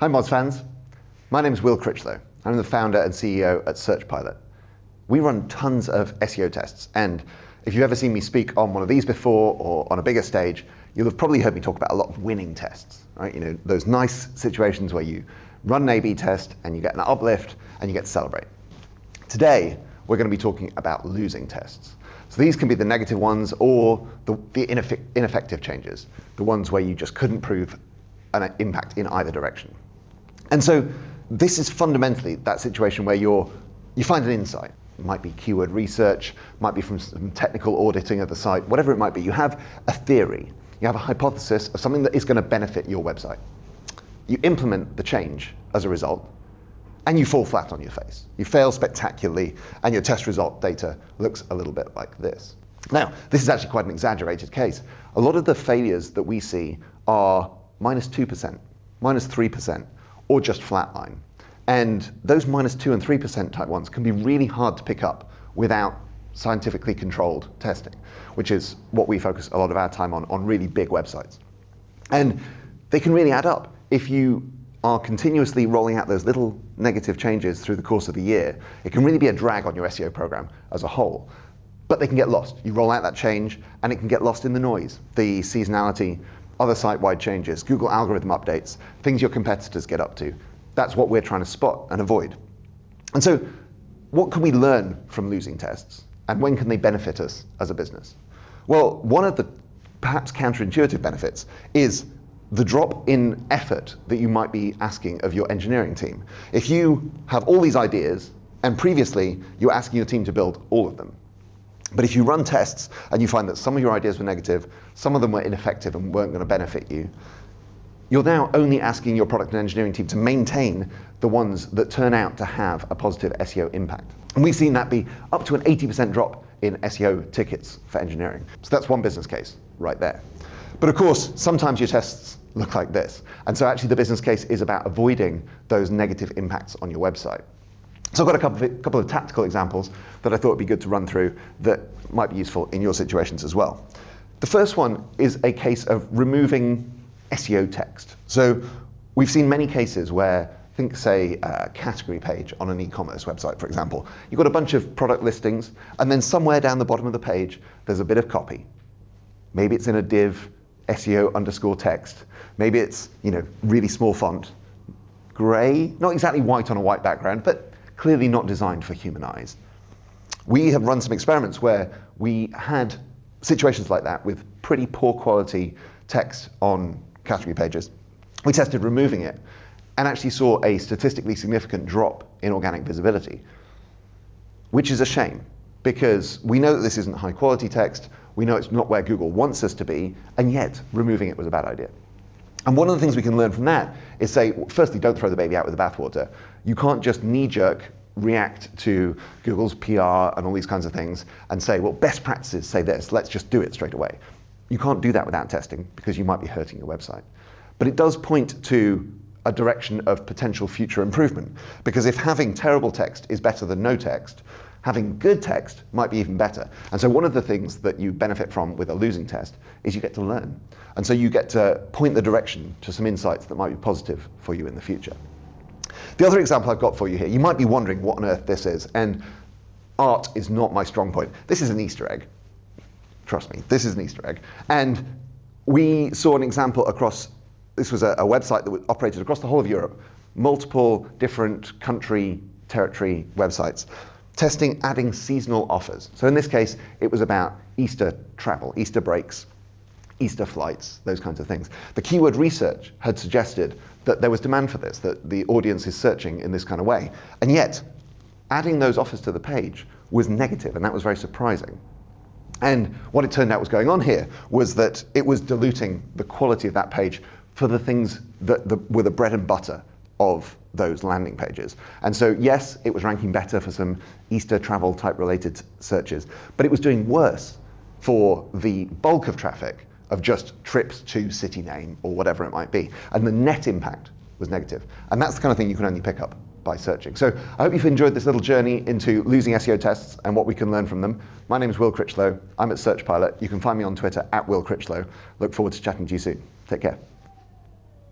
Hi Moz fans, my name is Will Critchlow. I'm the founder and CEO at SearchPilot. We run tons of SEO tests and if you've ever seen me speak on one of these before or on a bigger stage, you'll have probably heard me talk about a lot of winning tests, right? You know, those nice situations where you run an A-B test and you get an uplift and you get to celebrate. Today, we're going to be talking about losing tests. So these can be the negative ones or the, the ineffective changes, the ones where you just couldn't prove an uh, impact in either direction. And so this is fundamentally that situation where you're, you find an insight. It might be keyword research, might be from some technical auditing of the site, whatever it might be. You have a theory, you have a hypothesis of something that is going to benefit your website. You implement the change as a result, and you fall flat on your face. You fail spectacularly, and your test result data looks a little bit like this. Now, this is actually quite an exaggerated case. A lot of the failures that we see are minus 2%, minus 3%, or just flatline. And those minus 2 and 3% type ones can be really hard to pick up without scientifically controlled testing, which is what we focus a lot of our time on, on really big websites. And they can really add up. If you are continuously rolling out those little negative changes through the course of the year, it can really be a drag on your SEO program as a whole. But they can get lost. You roll out that change and it can get lost in the noise, the seasonality, other site-wide changes, Google algorithm updates, things your competitors get up to. That's what we're trying to spot and avoid. And so what can we learn from losing tests? And when can they benefit us as a business? Well, one of the perhaps counterintuitive benefits is the drop in effort that you might be asking of your engineering team. If you have all these ideas and previously you're asking your team to build all of them, but if you run tests and you find that some of your ideas were negative, some of them were ineffective and weren't going to benefit you, you're now only asking your product and engineering team to maintain the ones that turn out to have a positive SEO impact. And we've seen that be up to an 80% drop in SEO tickets for engineering. So that's one business case right there. But of course, sometimes your tests look like this. And so actually the business case is about avoiding those negative impacts on your website. So I've got a couple of, couple of tactical examples that I thought would be good to run through that might be useful in your situations as well. The first one is a case of removing SEO text. So we've seen many cases where, think say a category page on an e-commerce website, for example. You've got a bunch of product listings, and then somewhere down the bottom of the page, there's a bit of copy. Maybe it's in a div, SEO underscore text. Maybe it's you know really small font, gray, not exactly white on a white background, but clearly not designed for human eyes. We have run some experiments where we had situations like that with pretty poor quality text on category pages. We tested removing it and actually saw a statistically significant drop in organic visibility, which is a shame because we know that this isn't high quality text, we know it's not where Google wants us to be, and yet removing it was a bad idea. And one of the things we can learn from that is say, firstly, don't throw the baby out with the bathwater. You can't just knee-jerk react to Google's PR and all these kinds of things and say, well, best practices say this, let's just do it straight away. You can't do that without testing because you might be hurting your website. But it does point to a direction of potential future improvement. Because if having terrible text is better than no text, having good text might be even better. And so one of the things that you benefit from with a losing test is you get to learn. And so you get to point the direction to some insights that might be positive for you in the future. The other example I've got for you here, you might be wondering what on earth this is, and art is not my strong point. This is an Easter egg. Trust me, this is an Easter egg. And we saw an example across, this was a, a website that operated across the whole of Europe, multiple different country, territory websites, testing adding seasonal offers. So in this case, it was about Easter travel, Easter breaks, Easter flights, those kinds of things. The keyword research had suggested that there was demand for this, that the audience is searching in this kind of way. And yet, adding those offers to the page was negative, and that was very surprising. And what it turned out was going on here was that it was diluting the quality of that page for the things that the, were the bread and butter of those landing pages. And so yes, it was ranking better for some Easter travel type related searches, but it was doing worse for the bulk of traffic of just trips to city name or whatever it might be. And the net impact was negative. And that's the kind of thing you can only pick up by searching. So I hope you've enjoyed this little journey into losing SEO tests and what we can learn from them. My name is Will Critchlow. I'm at Search Pilot. You can find me on Twitter at Will Critchlow. Look forward to chatting to you soon. Take care.